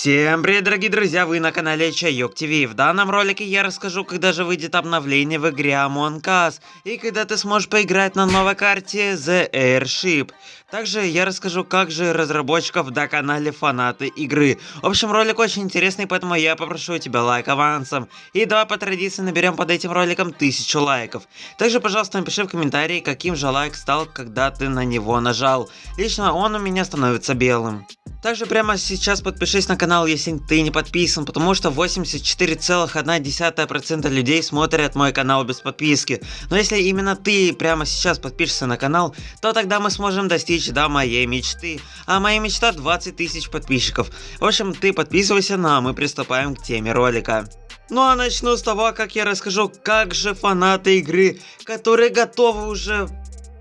Всем привет, дорогие друзья, вы на канале Чайок ТВ. В данном ролике я расскажу, когда же выйдет обновление в игре Among Us, и когда ты сможешь поиграть на новой карте The Airship. Также я расскажу, как же разработчиков до канале фанаты игры. В общем, ролик очень интересный, поэтому я попрошу тебя лайк авансом. И давай по традиции наберем под этим роликом тысячу лайков. Также, пожалуйста, напиши в комментарии, каким же лайк стал, когда ты на него нажал. Лично он у меня становится белым. Также прямо сейчас подпишись на канал, если ты не подписан, потому что 84,1% людей смотрят мой канал без подписки. Но если именно ты прямо сейчас подпишешься на канал, то тогда мы сможем достичь до моей мечты. А моя мечта 20 тысяч подписчиков. В общем, ты подписывайся, ну а мы приступаем к теме ролика. Ну а начну с того, как я расскажу, как же фанаты игры, которые готовы уже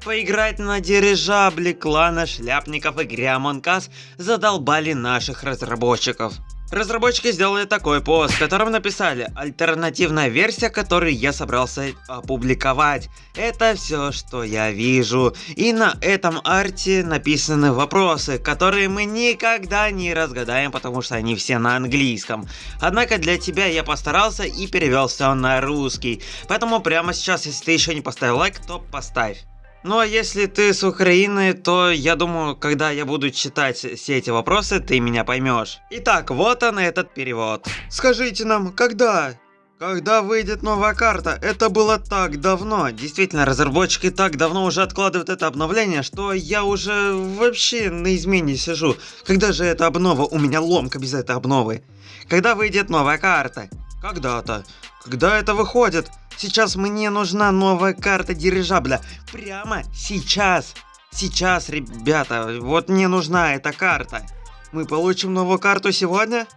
Поиграть на дирижабле клана шляпников и Грямонкас задолбали наших разработчиков. Разработчики сделали такой пост, в котором написали «Альтернативная версия, которую я собрался опубликовать. Это все, что я вижу». И на этом арте написаны вопросы, которые мы никогда не разгадаем, потому что они все на английском. Однако для тебя я постарался и перевел все на русский. Поэтому прямо сейчас, если ты еще не поставил лайк, то поставь. Ну а если ты с Украины, то я думаю, когда я буду читать все эти вопросы, ты меня поймешь. Итак, вот он этот перевод. Скажите нам, когда? Когда выйдет новая карта? Это было так давно. Действительно, разработчики так давно уже откладывают это обновление, что я уже вообще на измене сижу. Когда же эта обнова? У меня ломка без этой обновы. Когда выйдет новая карта? Когда-то. Когда это выходит? Сейчас мне нужна новая карта дирижабля. Прямо сейчас. Сейчас, ребята, вот мне нужна эта карта. Мы получим новую карту сегодня?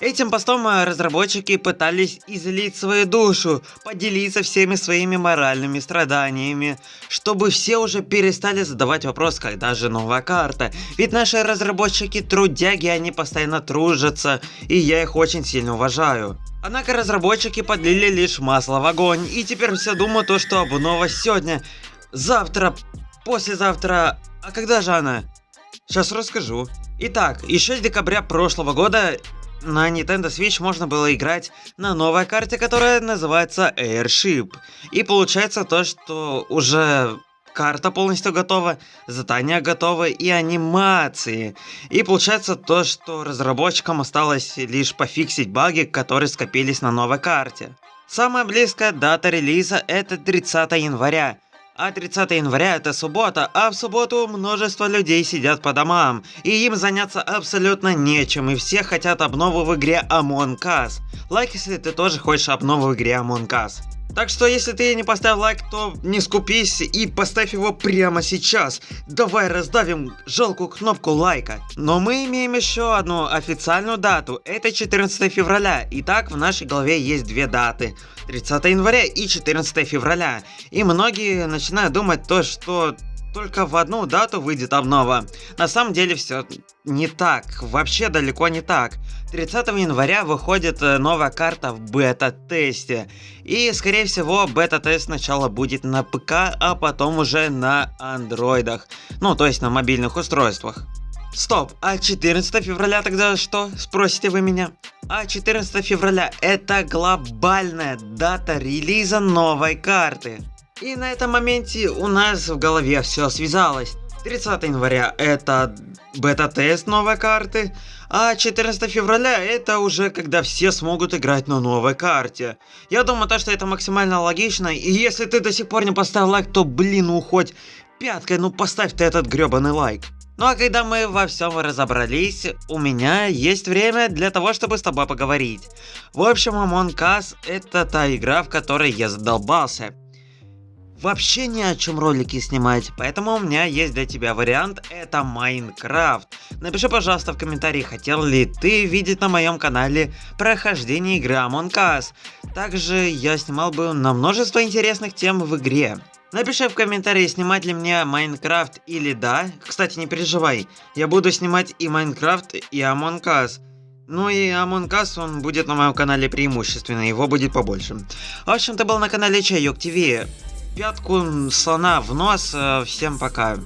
Этим постом разработчики пытались излить свою душу, поделиться всеми своими моральными страданиями, чтобы все уже перестали задавать вопрос, когда же новая карта. Ведь наши разработчики трудяги, они постоянно тружатся, и я их очень сильно уважаю. Однако разработчики подлили лишь масло в огонь, и теперь все думают то, что обнова сегодня, завтра, послезавтра, а когда же она? Сейчас расскажу. Итак, еще с декабря прошлого года на Nintendo Switch можно было играть на новой карте, которая называется Airship. И получается то, что уже карта полностью готова, задания готовы и анимации. И получается то, что разработчикам осталось лишь пофиксить баги, которые скопились на новой карте. Самая близкая дата релиза это 30 января. А 30 января это суббота, а в субботу множество людей сидят по домам, и им заняться абсолютно нечем, и все хотят обнову в игре Among Us. Лайк, если ты тоже хочешь обнову в игре Among Us. Так что, если ты не поставил лайк, то не скупись и поставь его прямо сейчас. Давай раздавим жалкую кнопку лайка. Но мы имеем еще одну официальную дату. Это 14 февраля. Итак, в нашей голове есть две даты. 30 января и 14 февраля. И многие начинают думать то, что только в одну дату выйдет обнова. На самом деле все не так, вообще далеко не так. 30 января выходит э, новая карта в бета-тесте. И скорее всего бета-тест сначала будет на ПК, а потом уже на андроидах. Ну то есть на мобильных устройствах. Стоп, а 14 февраля тогда что? Спросите вы меня. А 14 февраля это глобальная дата релиза новой карты. И на этом моменте у нас в голове все связалось. 30 января это бета-тест новой карты, а 14 февраля это уже когда все смогут играть на новой карте. Я думаю, то, что это максимально логично, и если ты до сих пор не поставил лайк, то блин, уходь пяткой, ну поставь ты этот гребаный лайк. Ну а когда мы во всем разобрались, у меня есть время для того, чтобы с тобой поговорить. В общем, Among Us это та игра, в которой я задолбался вообще ни о чем ролики снимать, поэтому у меня есть для тебя вариант, это Майнкрафт. Напиши, пожалуйста, в комментарии, хотел ли ты видеть на моем канале прохождение игры Among Us. Также я снимал бы на множество интересных тем в игре. Напиши в комментарии, снимать ли мне Майнкрафт или да. Кстати, не переживай, я буду снимать и Майнкрафт, и Among Us. Ну и Among Us, он будет на моем канале преимущественно, его будет побольше. В общем, ты был на канале Чайок ТВ пятку слона в нос. Э, всем пока.